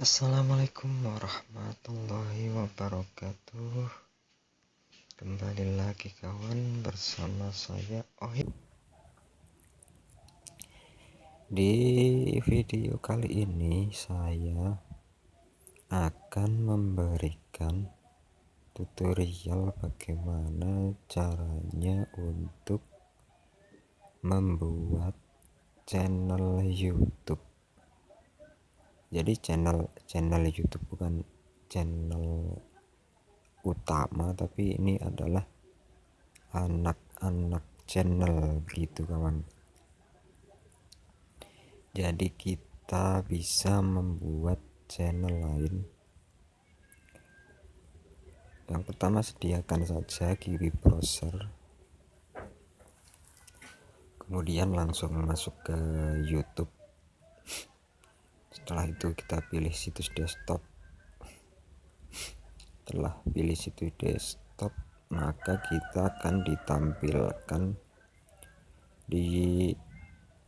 Assalamualaikum warahmatullahi wabarakatuh. Kembali lagi kawan bersama saya Ohim Di video kali ini saya akan memberikan tutorial bagaimana caranya untuk membuat channel YouTube jadi channel channel YouTube bukan channel utama tapi ini adalah anak-anak channel begitu kawan. Jadi kita bisa membuat channel lain. Yang pertama sediakan saja kiri browser. Kemudian langsung masuk ke YouTube setelah itu kita pilih situs desktop. Setelah pilih situs desktop maka kita akan ditampilkan di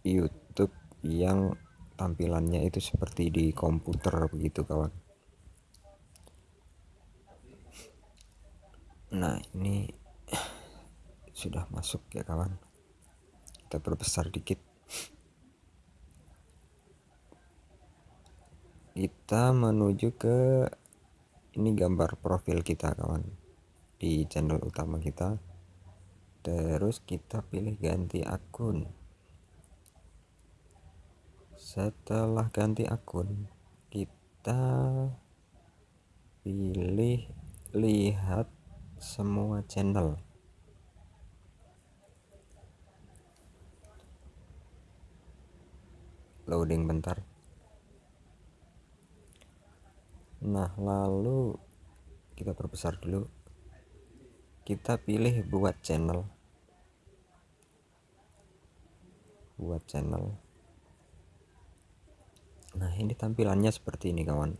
YouTube yang tampilannya itu seperti di komputer begitu kawan. Nah ini sudah masuk ya kawan. Kita perbesar dikit kita menuju ke ini gambar profil kita kawan di channel utama kita. Terus kita pilih ganti akun. Setelah ganti akun kita pilih lihat semua channel. Loading bentar nah lalu kita perbesar dulu. Kita pilih buat channel. Buat channel. Nah ini tampilannya seperti ini kawan.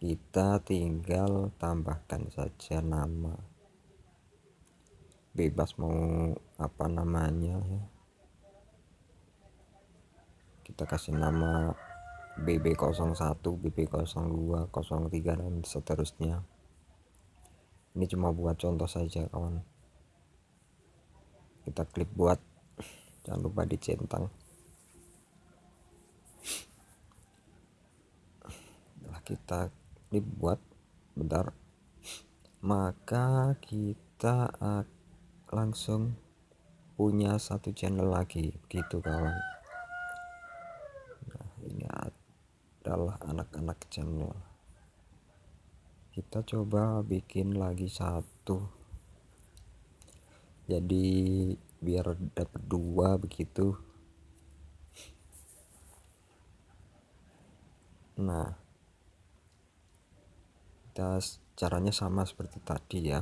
Kita tinggal tambahkan saja nama. Bebas mau apa namanya ya. Kita kasih nama BB01 BB02 03 dan seterusnya. Ini cuma buat contoh saja kawan. Kita klik buat. Jangan lupa dicentang. Setelah kita klik buat bentar. Maka kita langsung punya satu channel lagi. Begitu kawan nah ini adalah anak-anak channel. Kita coba bikin lagi satu. Jadi biar dapat dua begitu. Nah kita caranya sama seperti tadi ya.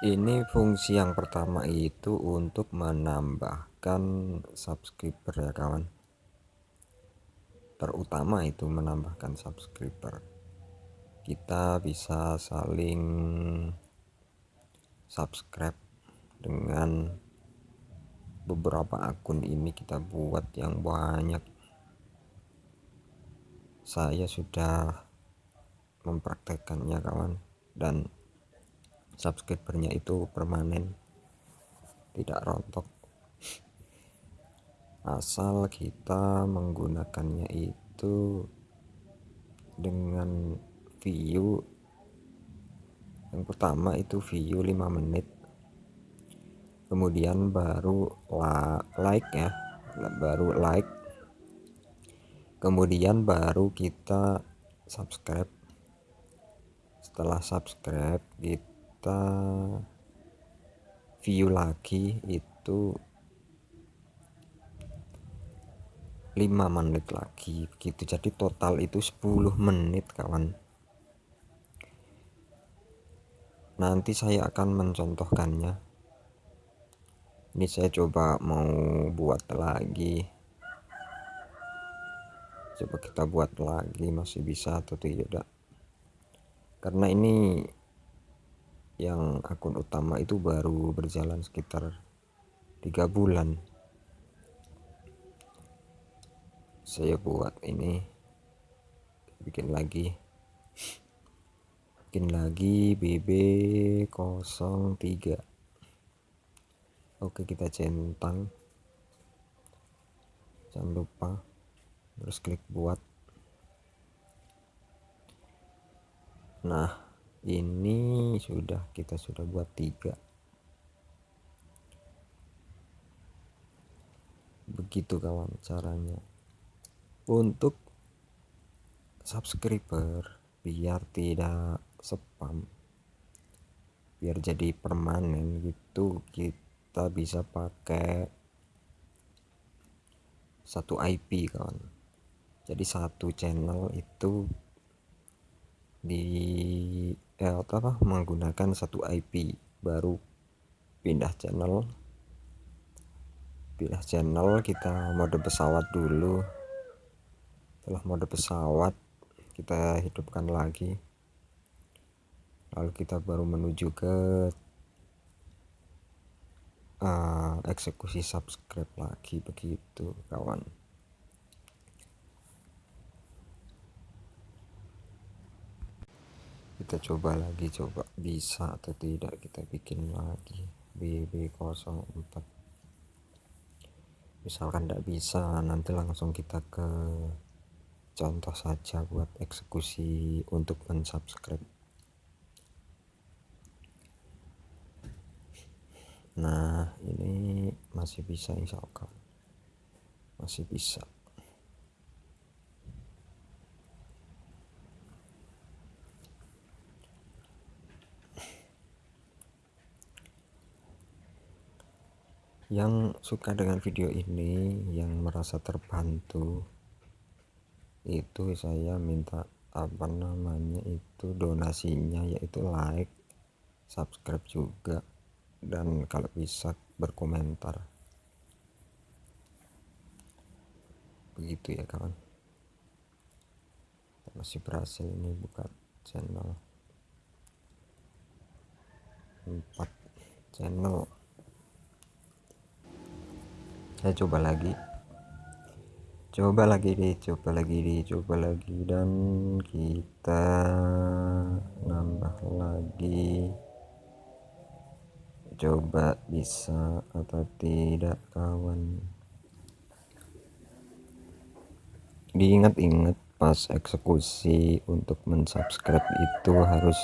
Ini fungsi yang pertama itu untuk menambahkan subscriber ya kawan terutama itu menambahkan subscriber. Kita bisa saling subscribe dengan beberapa akun ini kita buat yang banyak. Saya sudah mempraktekannya kawan dan subscribernya itu permanen tidak rontok asal kita menggunakannya itu dengan view. Yang pertama itu view 5 menit. Kemudian baru like ya. Baru like. Kemudian baru kita subscribe. Setelah subscribe kita view lagi itu 5 menit lagi begitu. Jadi total itu 10 menit kawan. Nanti saya akan mencontohkannya. Ini saya coba mau buat lagi. Coba kita buat lagi masih bisa atau tidak karena ini yang akun utama itu baru berjalan sekitar tiga bulan saya buat ini bikin lagi. Bikin lagi BB03 oke kita centang. Jangan lupa. Terus klik buat. Nah ini sudah kita sudah buat tiga. Begitu kawan caranya untuk subscriber biar tidak spam biar jadi permanen gitu. Kita bisa pakai satu IP kawan. Jadi satu channel itu di eh, apa menggunakan satu IP baru pindah channel. Pindah channel kita mode pesawat dulu setelah mode pesawat kita hidupkan lagi. Lalu kita baru menuju ke uh, eksekusi subscribe lagi begitu kawan. Kita coba lagi coba bisa atau tidak kita bikin lagi. BB04 misalkan tidak bisa nanti langsung kita ke contoh saja buat eksekusi untuk unsubscribe nah ini masih bisa insya Allah. Masih bisa. Yang suka dengan video ini yang merasa terbantu itu saya minta apa namanya itu donasinya yaitu like subscribe juga dan kalau bisa berkomentar. Begitu ya kawan. Masih berhasil ini buka channel. 4 channel. Saya coba lagi coba lagi deh coba lagi deh coba lagi. Dan kita nambah lagi. Coba bisa atau tidak kawan. Diingat-ingat pas eksekusi untuk mensubscribe itu harus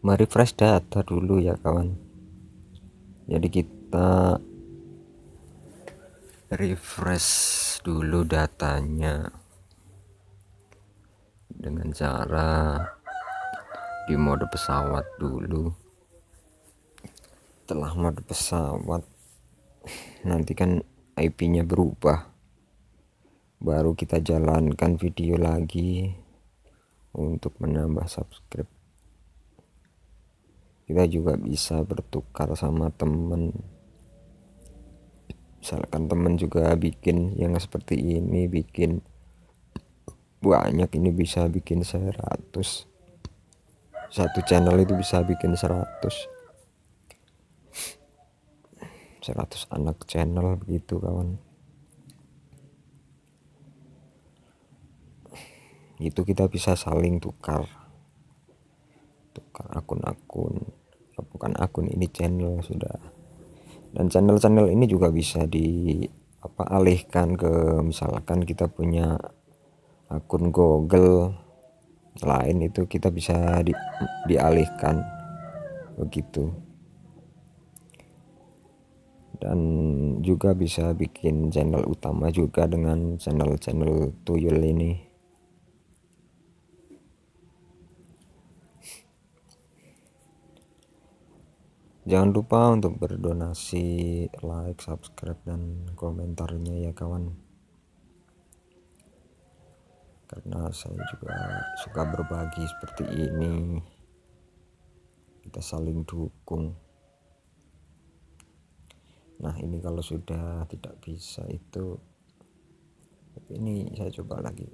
merefresh data dulu ya kawan. Jadi kita refresh dulu datanya dengan cara di mode pesawat dulu. Setelah mode pesawat nanti kan IP nya berubah. Baru kita jalankan video lagi untuk menambah subscribe. Kita juga bisa bertukar sama temen misalkan temen juga bikin yang seperti ini bikin banyak ini bisa bikin 100 satu channel itu bisa bikin 100 100 anak channel begitu kawan. Itu kita bisa saling tukar. Tukar akun-akun. Bukan akun ini channel sudah dan channel-channel ini juga bisa di apa alihkan ke misalkan kita punya akun Google. Lain itu kita bisa di, dialihkan begitu. Dan juga bisa bikin channel utama juga dengan channel-channel tuyul ini jangan lupa untuk berdonasi like subscribe dan komentarnya ya kawan. Karena saya juga suka berbagi seperti ini. Kita saling dukung. Nah ini kalau sudah tidak bisa itu ini saya coba lagi.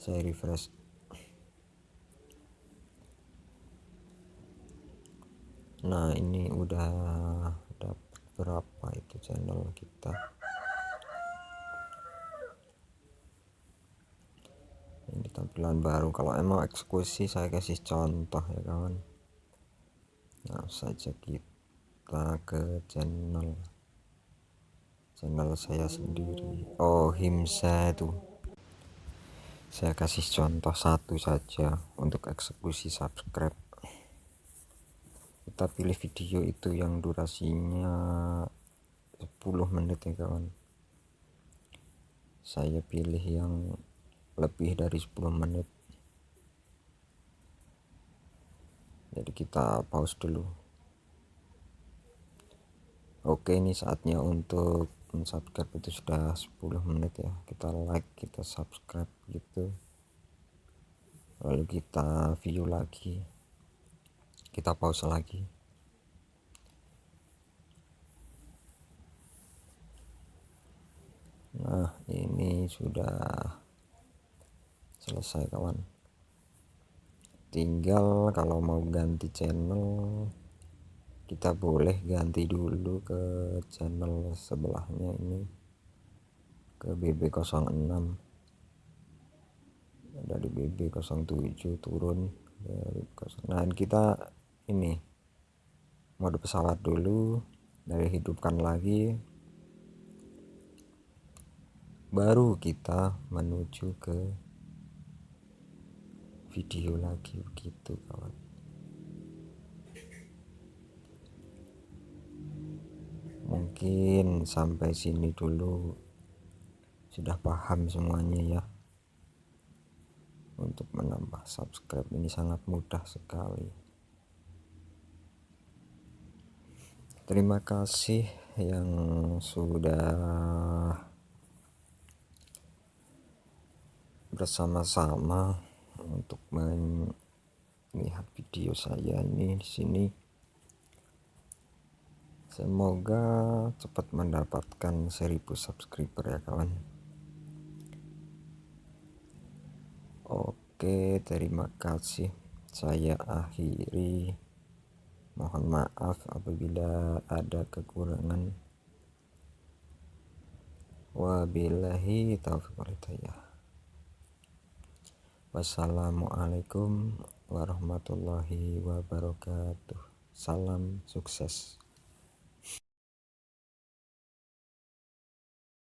Saya refresh nah ini udah dapat berapa itu channel kita? Ini tampilan baru. Kalau emang eksekusi saya kasih contoh ya kawan. Nah saja kita ke channel. Channel saya sendiri. Oh himsa itu. Saya kasih contoh satu saja untuk eksekusi subscribe kita pilih video itu yang durasinya 10 menit ya kawan. Saya pilih yang lebih dari 10 menit. Jadi kita pause dulu. Oke ini saatnya untuk subscribe itu sudah 10 menit ya. Kita like kita subscribe gitu. Lalu kita view lagi kita pause lagi. Nah ini sudah selesai kawan. Tinggal kalau mau ganti channel kita boleh ganti dulu ke channel sebelahnya ini ke BB06 dari BB07 turun dari nah kita ini mode pesawat dulu dari hidupkan lagi. Baru kita menuju ke video lagi begitu kawan. Mungkin sampai sini dulu. Sudah paham semuanya ya. Untuk menambah subscribe ini sangat mudah sekali terima kasih yang sudah bersama-sama untuk melihat video saya ini di sini. Semoga cepat mendapatkan 1000 subscriber ya kawan. Oke terima kasih. Saya akhiri mohon maaf apabila ada kekurangan. Wabillahi taufiq walhidayah wassalamualaikum warahmatullahi wabarakatuh. Salam sukses